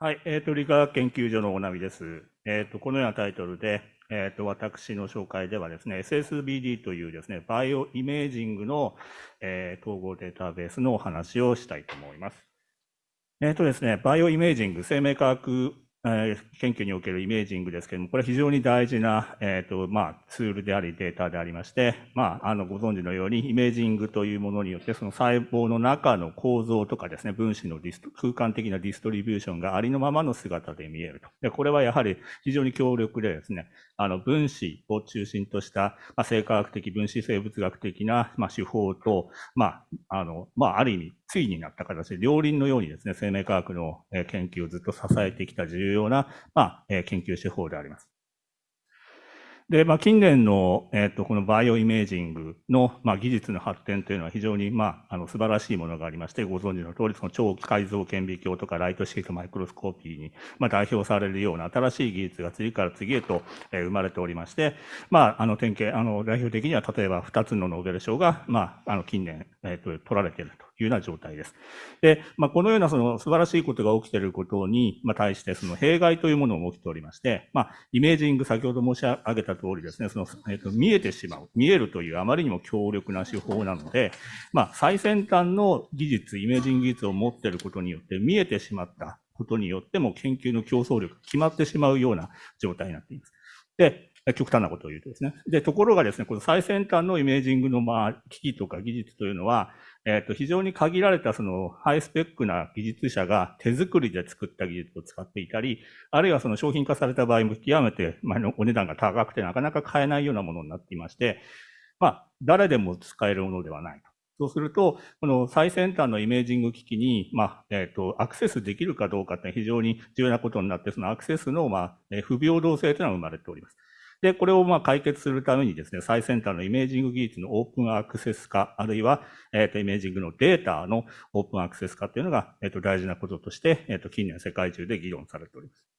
はい、えっ、ー、と、理化学研究所のおなみです。えっ、ー、と、このようなタイトルで、えっ、ー、と、私の紹介ではですね、SSBD というですね、バイオイメージングの、え統合データベースのお話をしたいと思います。えっ、とですね、バイオイメージング、生命科学研究におけるイメージングですけれども、これは非常に大事な、えーとまあ、ツールでありデータでありまして、まあ、あのご存知のようにイメージングというものによってその細胞の中の構造とかですね分子のディス空間的なディストリビューションがありのままの姿で見えると。でこれはやはり非常に強力でですねあの分子を中心とした、まあ、生化学的分子生物学的な、まあ、手法と、まああのまあ、ある意味ついになった形で両輪のようにですね生命科学の研究をずっと支えてきた重要な、まあ、研究手法であります。で、まあ、近年の、えっ、ー、と、このバイオイメージングの、まあ、技術の発展というのは非常に、まあ、あの、素晴らしいものがありまして、ご存知の通り、その超解像顕微鏡とかライト式マイクロスコーピーに、まあ、代表されるような新しい技術が次から次へと、えー、生まれておりまして、まあ、あの、典型、あの、代表的には、例えば2つのノーベル賞が、まあ、あの、近年、えっ、ー、と、取られていると。いうような状態です。で、まあ、このようなその素晴らしいことが起きていることに、まあ、対してその弊害というものも起きておりまして、まあ、イメージング、先ほど申し上げた通りですね、その、えっと、見えてしまう、見えるというあまりにも強力な手法なので、まあ、最先端の技術、イメージング技術を持っていることによって見えてしまったことによっても研究の競争力が決まってしまうような状態になっています。で、極端なことを言うとですね。で、ところがですね、この最先端のイメージングの、まあ、機器とか技術というのは、えっ、ー、と、非常に限られたそのハイスペックな技術者が手作りで作った技術を使っていたり、あるいはその商品化された場合も極めて、まあ、お値段が高くてなかなか買えないようなものになっていまして、まあ、誰でも使えるものではないと。そうすると、この最先端のイメージング機器に、まあ、えっ、ー、と、アクセスできるかどうかって非常に重要なことになって、そのアクセスの、まあ、不平等性というのが生まれております。で、これをまあ解決するためにですね、最先端のイメージング技術のオープンアクセス化、あるいは、えっ、と、イメージングのデータのオープンアクセス化っていうのが、えっ、と、大事なこととして、えっ、と、近年世界中で議論されております。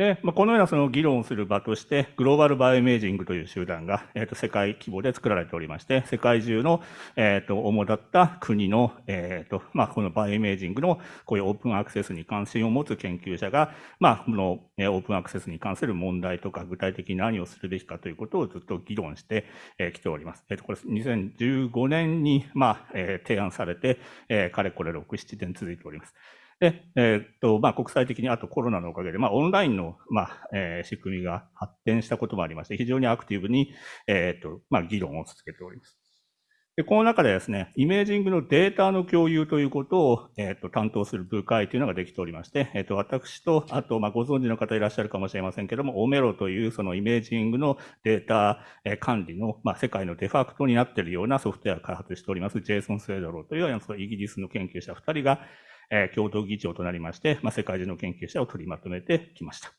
で、まあ、このようなその議論をする場として、グローバルバイオイメージングという集団が、えっ、ー、と、世界規模で作られておりまして、世界中の、えっ、ー、と、主だった国の、えっ、ー、と、まあ、このバイオイメージングのこういうオープンアクセスに関心を持つ研究者が、まあ、この、えオープンアクセスに関する問題とか、具体的に何をするべきかということをずっと議論してき、ております。えっ、と、これ2015年に、まあ、え提案されて、えかれこれ6、7年続いております。で、えっ、と、まあ、国際的にあとコロナのおかげで、まあ、オンラインの、まあ、えー、仕組みが発展したこともありまして、非常にアクティブに、えっ、と、まあ、議論を続けております。で、この中でですね、イメージングのデータの共有ということを、えっ、と、担当する部会というのができておりまして、えっ、と、私と、あと、まあ、ご存知の方いらっしゃるかもしれませんけども、オメロというそのイメージングのデータ管理の、まあ、世界のデファクトになっているようなソフトウェアを開発しております、ジェイソン・スウェドローというようなイギリスの研究者2人が、え、共同議長となりまして、まあ、世界中の研究者を取りまとめてきました。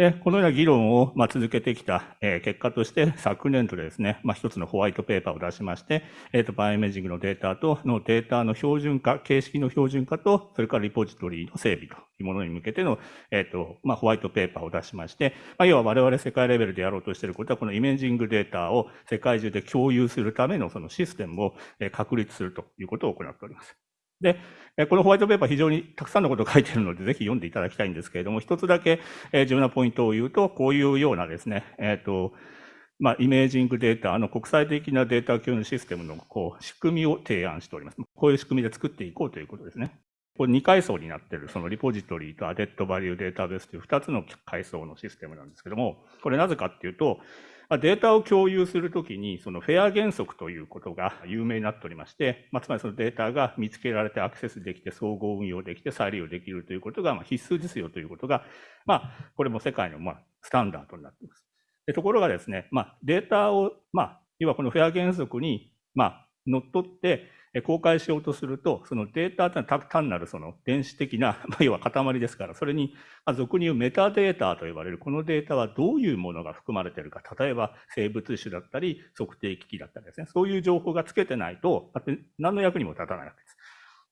で、このような議論を、ま、続けてきた、え、結果として、昨年度でですね、まあ、一つのホワイトペーパーを出しまして、えっ、ー、と、バイオイメージングのデータと、のデータの標準化、形式の標準化と、それからリポジトリの整備というものに向けての、えっ、ー、と、まあ、ホワイトペーパーを出しまして、まあ、要は我々世界レベルでやろうとしていることは、このイメージングデータを世界中で共有するためのそのシステムを確立するということを行っております。で、このホワイトペーパー非常にたくさんのことを書いているので、ぜひ読んでいただきたいんですけれども、一つだけ重要なポイントを言うと、こういうようなですね、えっ、ー、と、まあ、イメージングデータの国際的なデータ共有システムのこう仕組みを提案しております。こういう仕組みで作っていこうということですね。これ2階層になっている、そのリポジトリとアデッドバリューデータベースという2つの階層のシステムなんですけども、これなぜかっていうと、データを共有するときに、そのフェア原則ということが有名になっておりまして、まあ、つまりそのデータが見つけられてアクセスできて、総合運用できて、再利用できるということがま必須ですよということが、まあ、これも世界のまあスタンダードになっています。でところがですね、まあ、データを、まあ、要はこのフェア原則に、まあ、乗っ取って、公開しようとすると、そのデータというのは単なるその電子的な、ま、要は塊ですから、それに、俗に言うメタデータと呼ばれるこのデータはどういうものが含まれているか、例えば生物種だったり、測定機器だったりですね、そういう情報がつけてないと、何の役にも立たないわけです。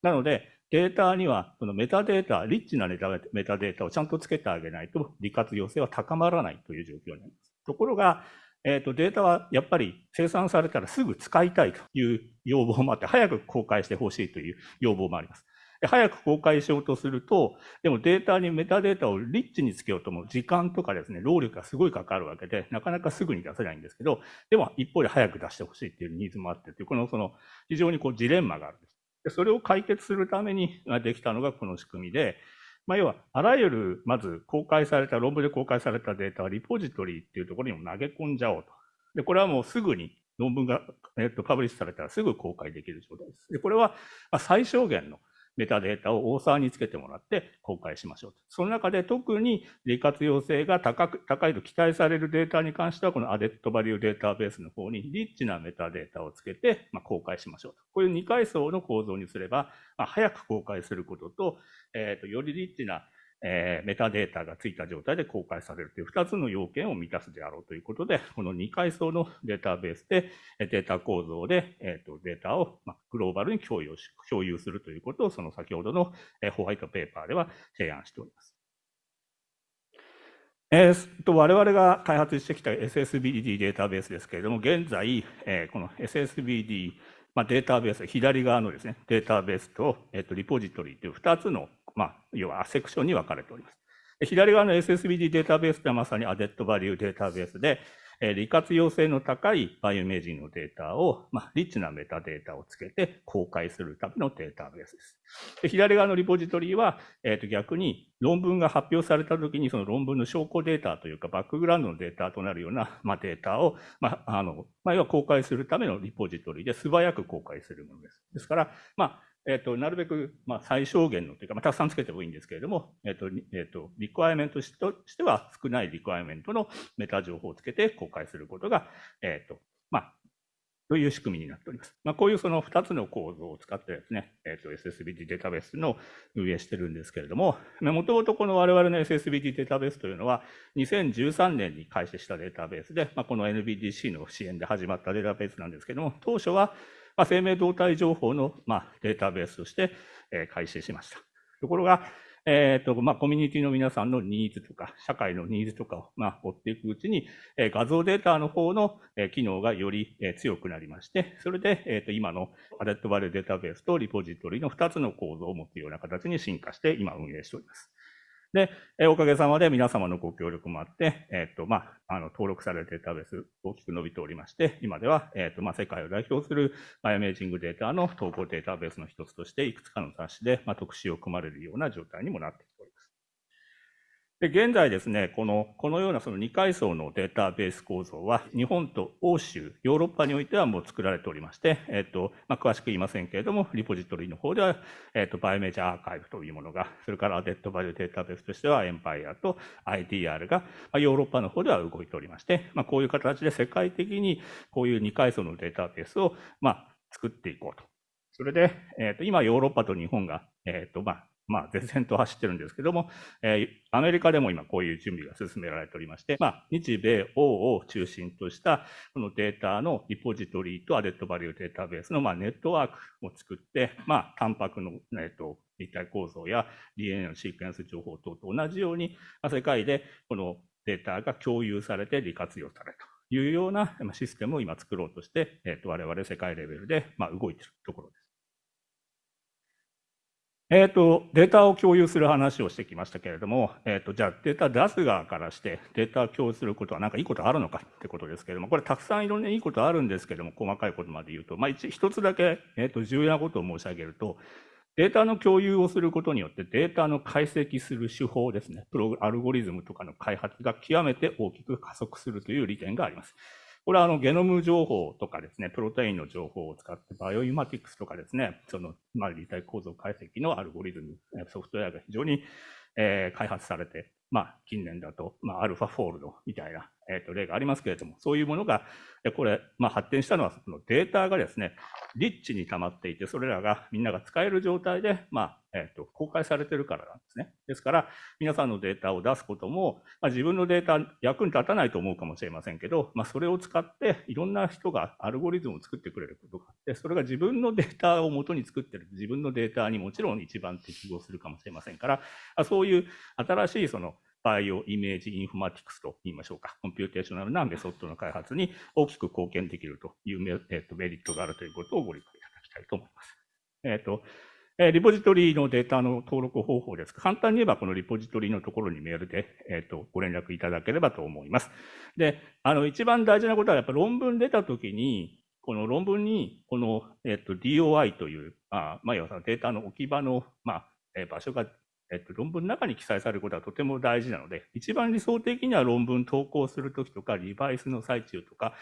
なので、データには、そのメタデータ、リッチなメタデータをちゃんとつけてあげないと、利活用性は高まらないという状況になります。ところが、えーと、データはやっぱり生産されたらすぐ使いたいという要望もあって、早く公開してほしいという要望もあります。早く公開しようとすると、でもデータにメタデータをリッチにつけようとも時間とかですね、労力がすごいかかるわけで、なかなかすぐに出せないんですけど、でも一方で早く出してほしいっていうニーズもあってという、このその非常にこうジレンマがあるんです。それを解決するためにできたのがこの仕組みで、まあ、要は、あらゆる、まず公開された、論文で公開されたデータはリポジトリっていうところにも投げ込んじゃおうと。で、これはもうすぐに論文が、えっと、パブリッシュされたらすぐ公開できる状態です。で、これは、ま最小限のメタデータを大沢につけてもらって公開しましょう。その中で特に利活用性が高く高いと期待されるデータに関しては、このアデットバリューデータベースの方にリッチなメタデータをつけて、ま公開しましょう。こういう2階層の構造にすれば、まあ、早く公開することと、えっ、ー、と、よりリッチなえー、メタデータがついた状態で公開されるという2つの要件を満たすであろうということで、この2階層のデータベースで、データ構造で、えーと、データを、まグローバルに共有し共有するということを、その先ほどの、えホワイトペーパーでは提案しております。えー、と我々が開発してきた SSBD データベースですけれども、現在、えー、この SSBD、まあ、データベース、左側のですね、データベースと、えー、とリポジトリという2つのまあ、要はセクションに分かれております。左側の SSBD データベースはまさにアデットバリューデータベースで、え利活用性の高いバイオイメージングのデータを、まあ、リッチなメタデータをつけて公開するためのデータベースです。で左側のリポジトリは、えー、と逆に論文が発表されたときにその論文の証拠データというかバックグラウンドのデータとなるような、まあ、データを、まあ、あの、まあ、要は公開するためのリポジトリで素早く公開するものです。ですから、まあ、えっ、と、なるべく、まあ、最小限のというか、まあ、たくさんつけてもいいんですけれども、えっ、と、えっ、と、リクワイメントとしては少ないリクワイメントのメタ情報をつけて公開することが、えっ、と、まあ、という仕組みになっております。まあ、こういうその2つの構造を使ってですね、えっ、と、SSBT データベースの運営してるんですけれども、もともとこの我々の SSBT データベースというのは、2013年に開始したデータベースで、まあ、この NBDC の支援で始まったデータベースなんですけれども、当初は、まあ、生命動態情報の、まあ、データベースとして、えー、開始しました。ところが、えーとまあ、コミュニティの皆さんのニーズとか、社会のニーズとかを、まあ、追っていくうちに、え、画像データの方の、え、機能がより、え、強くなりまして、それで、えーと、今のアデットバリューデータベースとリポジトリの2つの構造を持つような形に進化して今運営しております。で、おかげさまで皆様のご協力もあって、えっ、ー、と、まあ、あの、登録されるデータベース大きく伸びておりまして、今では、えっ、ー、と、まあ、世界を代表するバイアメージングデータの投稿データベースの一つとして、いくつかの雑誌で、まあ、特集を組まれるような状態にもなってで現在ですね、このこのようなその2階層のデータベース構造は、日本と欧州、ヨーロッパにおいてはもう作られておりまして、えっとまあ、詳しく言いませんけれども、リポジトリの方では、えっと、バイオメジャーアーカイブというものが、それからデッドバリューデータベースとしては、エンパイアと IDR が、まあ、ヨーロッパの方では動いておりまして、まあ、こういう形で世界的にこういう2階層のデータベースを、まあ、作っていこうと。それで、えっと今、ヨーロッパと日本が、えっとまあ、まあ、前線と走ってるんですけども、えー、アメリカでも今こういう準備が進められておりまして、まあ、日米欧を中心としたこのデータのリポジトリとアデッドバリューデータベースのまあネットワークを作って、まあ、タンパクの、えー、と立体構造や DNA のシークエンス情報等と同じように、まあ、世界でこのデータが共有されて利活用されるというようなシステムを今作ろうとして、えー、と我々世界レベルでまあ動いているところです。えっ、ー、と、データを共有する話をしてきましたけれども、えっ、ー、と、じゃあデータ出す側からしてデータを共有することは何かいいことあるのかってことですけれども、これたくさんいろんないいことあるんですけれども、細かいことまで言うと、まあ一つだけ、えっ、ー、と、重要なことを申し上げると、データの共有をすることによってデータの解析する手法ですね、プロアルゴリズムとかの開発が極めて大きく加速するという利点があります。これはあのゲノム情報とかですね、プロテインの情報を使ってバイオインマティクスとかですね、その、まあ、立体構造解析のアルゴリズム、ソフトウェアが非常に、えー、開発されて、まあ、近年だと、まあ、アルファフォールドみたいな、えー、と例がありますけれども、そういうものが、これ、まあ、発展したのは、そのデータがですね、リッチに溜まっていて、それらがみんなが使える状態で、まあ、えー、と公開されてるからなんですね。ですから、皆さんのデータを出すことも、まあ、自分のデータ役に立たないと思うかもしれませんけど、まあ、それを使っていろんな人がアルゴリズムを作ってくれることがあって、それが自分のデータを元に作ってる、自分のデータにもちろん一番適合するかもしれませんから、そういう新しいそのバイオイメージインフォマティクスと言いましょうか、コンピューテーショナルなメソッドの開発に大きく貢献できるというメ,、えー、とメリットがあるということをご理解いただきたいと思います。えっ、ー、とえリポジトリのデータの登録方法です。簡単に言えば、このリポジトリのところにメールで、え、ー、と、ご連絡いただければと思います。で、あの、一番大事なことは、やっぱ論文出たときに、この論文に、この、え、ー、と、DOI という、あまあ、要はデータの置き場の、まあ、場所がえっと、論文の中に記載されることはとても大事なので、一番理想的には論文投稿するときとか、リバイスの最中とか、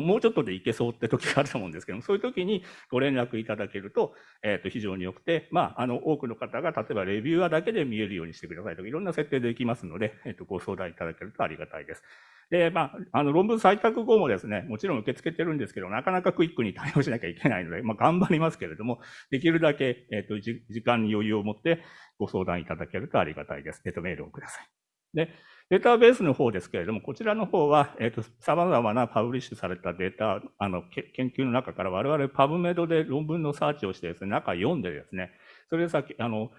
もうちょっとでいけそうって時があると思うんですけども、そういう時にご連絡いただけると、えっ、ー、と、非常に良くて、まあ、あの、多くの方が、例えばレビューアだけで見えるようにしてくださいとか、いろんな設定できますので、えっ、ー、と、ご相談いただけるとありがたいです。で、まあ、あの、論文採択後もですね、もちろん受け付けてるんですけど、なかなかクイックに対応しなきゃいけないので、まあ、頑張りますけれども、できるだけ、えっ、ー、と、時間に余裕を持ってご相談いただけるとありがたいです。えっ、と、メールをください。で、データベースの方ですけれども、こちらの方は、えっ、ー、と、様々なパブリッシュされたデータ、あの、研究の中から我々パブメドで論文のサーチをしてですね、中読んでですね、それでさっき、あの、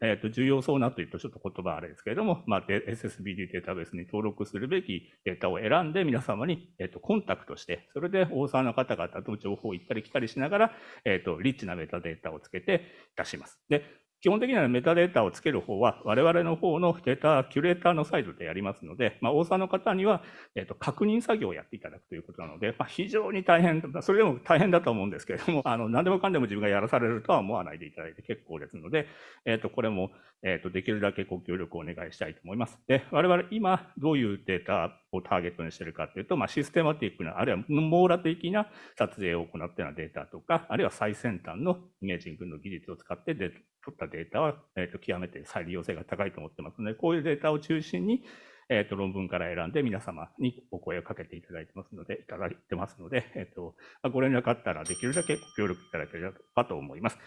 えっ、ー、と、重要そうなというとちょっと言葉あれですけれども、まあ、SSBD データベースに登録するべきデータを選んで皆様に、えっ、ー、と、コンタクトして、それで大沢の方々と情報を行ったり来たりしながら、えっ、と、リッチなメタデータをつけて出します。で、基本的にはメタデータをつける方は、我々の方のデータキュレーターのサイドでやりますので、まあ、大沢の方には、えっ、と、確認作業をやっていただくということなので、まあ、非常に大変、それでも大変だと思うんですけれども、あの、何でもかんでも自分がやらされるとは思わないでいただいて結構ですので、えっ、と、これも、えっ、と、できるだけご協力をお願いしたいと思います。で、我々今、どういうデータをターゲットにしてるかというと、まあ、システマティックな、あるいは網羅的な撮影を行ったようなデータとか、あるいは最先端のイメージングの技術を使ってで取ったデータは、えー、と極めて再利用性が高いと思ってますので、こういうデータを中心に、えっ、と、論文から選んで皆様にお声をかけていただいてますので、いただいてますので、えっ、ー、と、ご連絡あったらできるだけご協力いただければと思います。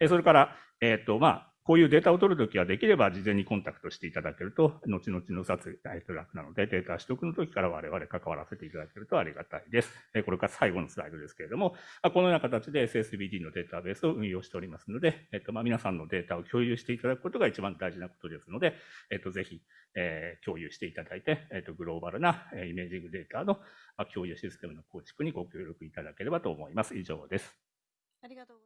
えそれから、えっ、と、まあ、こういうデータを取るときはできれば事前にコンタクトしていただけると、後々の撮影が楽なので、データ取得の時から我々関わらせていただけるとありがたいです。これから最後のスライドですけれども、このような形で SSBD のデータベースを運用しておりますので、えっと、ま、皆さんのデータを共有していただくことが一番大事なことですので、えっと、ぜひ、え、共有していただいて、えっと、グローバルなイメージングデータの共有システムの構築にご協力いただければと思います。以上です。ありがとう